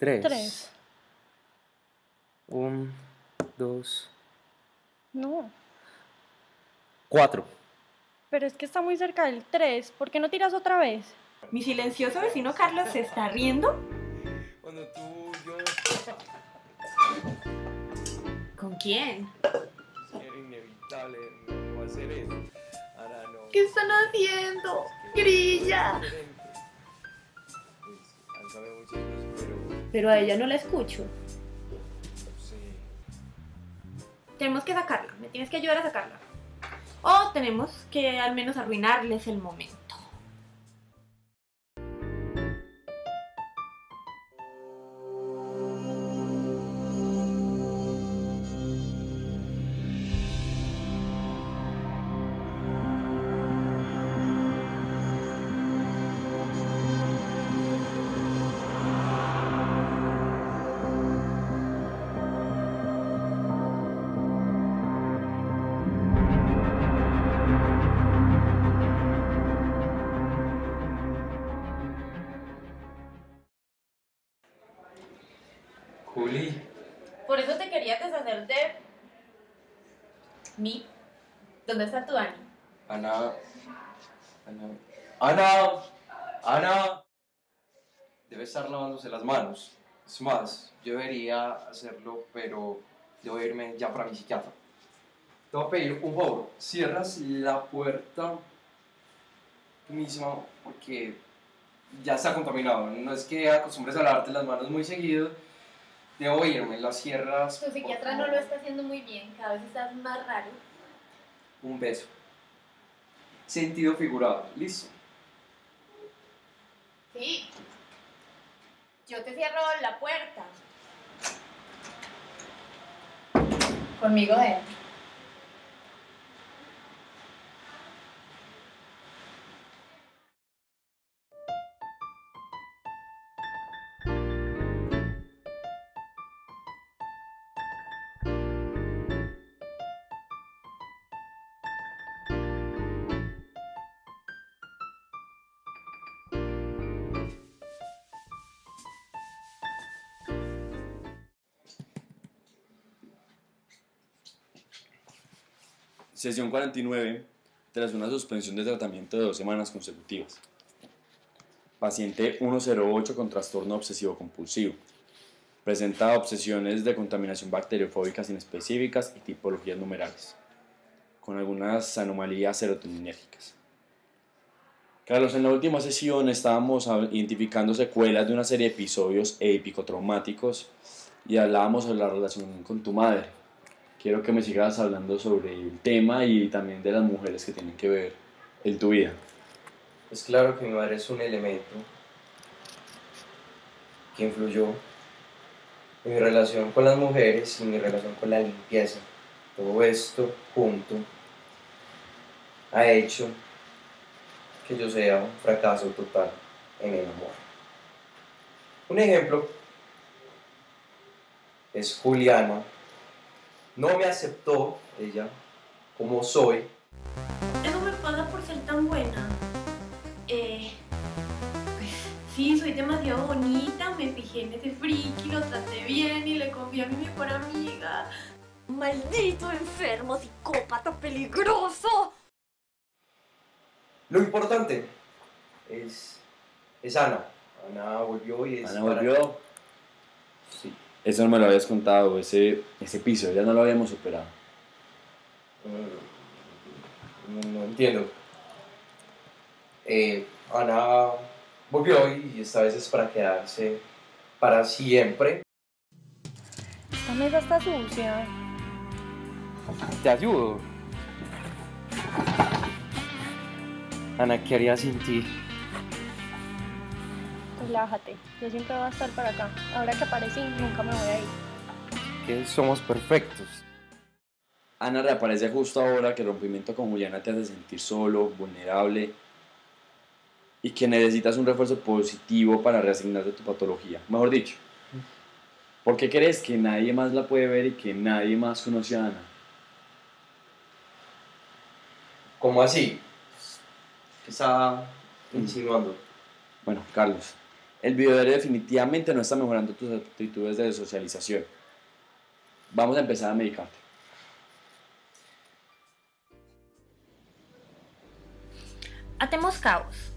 Tres. Tres. Un, dos, No. cuatro. Pero es que está muy cerca del tres. ¿Por qué no tiras otra vez? Mi silencioso vecino Carlos se está riendo. Cuando tú, yo... ¿Con quién? Era inevitable no hacer eso. Ahora no. ¿Qué están haciendo? Grilla. Pero... A ella no la escucho. Sé. Tenemos que sacarla. Me tienes que ayudar a sacarla. O tenemos que al menos arruinarles el momento. Juli. Por eso te quería deshacer de mí. ¿Dónde está tu Dani? Ana. Ana. Ana. Ana. Debe estar lavándose las manos. Es más, yo debería hacerlo, pero debo irme ya para mi psiquiatra. Te voy a pedir un favor. Cierras la puerta tú misma porque ya está contaminado. No es que acostumbres a lavarte las manos muy seguido. Debo irme. Las cierras. Tu psiquiatra no lo está haciendo muy bien. Cada vez estás más raro. Un beso. Sentido figurado. Listo. Sí. Yo te cierro la puerta. Conmigo dentro. Sesión 49, tras una suspensión de tratamiento de dos semanas consecutivas. Paciente 108 con trastorno obsesivo compulsivo. Presenta obsesiones de contaminación bacteriofóbicas inespecíficas y tipologías numerales, con algunas anomalías serotoninérgicas. Carlos, en la última sesión estábamos identificando secuelas de una serie de episodios épico-traumáticos y hablábamos sobre la relación con tu madre. Quiero que me sigas hablando sobre el tema y también de las mujeres que tienen que ver en tu vida. Es claro que mi madre es un elemento que influyó en mi relación con las mujeres y mi relación con la limpieza. Todo esto junto ha hecho que yo sea un fracaso total en el amor. Un ejemplo es Juliana. No me aceptó ella como soy Eso me pasa por ser tan buena. Eh, pues sí, soy demasiado bonita, me fijé en ese friki, lo traté bien y le confié a mi mejor amiga. ¡Maldito enfermo, psicópata peligroso! Lo importante es, es Ana. Ana volvió y es Ana para- volvió. Sí. Eso no me lo habías contado, ese, ese piso, ya no lo habíamos superado. Mm, No, no entiendo. Eh, Ana volvió y esta vez es para quedarse para siempre. Esta mesa está sucia. Te ayudo. Ana, ¿qué haría sin ti? Relájate. Yo siempre voy a estar para acá. Ahora que aparecí, nunca me voy a ir. Que somos perfectos. Ana reaparece justo ahora que el rompimiento con Juliana te hace sentir solo, vulnerable y que necesitas un refuerzo positivo para reasignarte tu patología. Mejor dicho, ¿por qué crees que nadie más la puede ver y que nadie más conoce a Ana? ¿Cómo así? ¿Qué está insinuando? Bueno, Carlos, El video definitivamente no está mejorando tus actitudes de socialización. Vamos a empezar a medicarte. Atemos caos.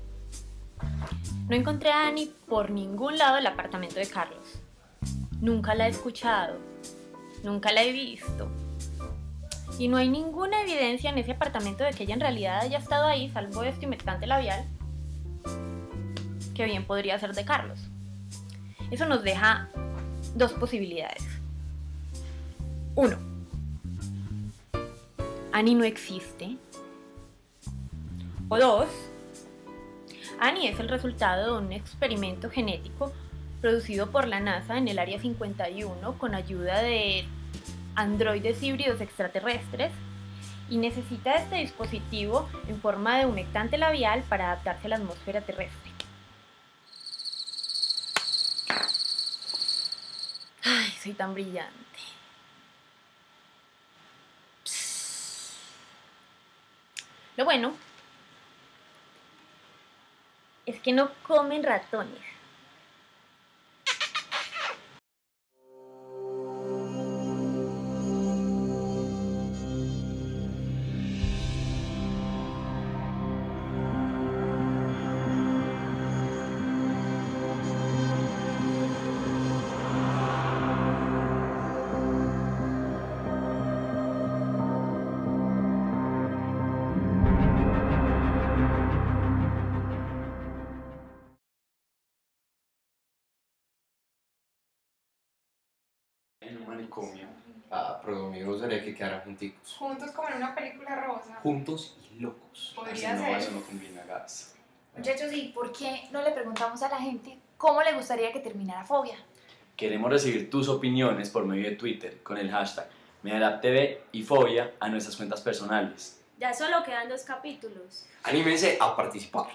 No encontré a Annie por ningún lado del apartamento de Carlos. Nunca la he escuchado. Nunca la he visto. Y no hay ninguna evidencia en ese apartamento de que ella en realidad haya estado ahí, salvo este humectante labial, que bien podría ser de Carlos. Eso nos deja dos posibilidades. Uno, Annie no existe. O dos, Annie es el resultado de un experimento genético producido por la NASA en el Área 51 con ayuda de androides híbridos extraterrestres y necesita este dispositivo en forma de humectante labial para adaptarse a la atmósfera terrestre. Ay, soy tan brillante. Lo bueno es que no comen ratones. Manicomio. Ah, pero mi gustaría que quedaran junticos. Juntos como en una película rosa. Juntos y locos. Podría Así no, ser. eso no combina, gas. Muchachos, ¿y por qué no le preguntamos a la gente cómo le gustaría que terminara Fobia? Queremos recibir tus opiniones por medio de Twitter con el hashtag MediaLabTV y Fobia a nuestras cuentas personales. Ya solo quedan dos capítulos. Anímense a participar.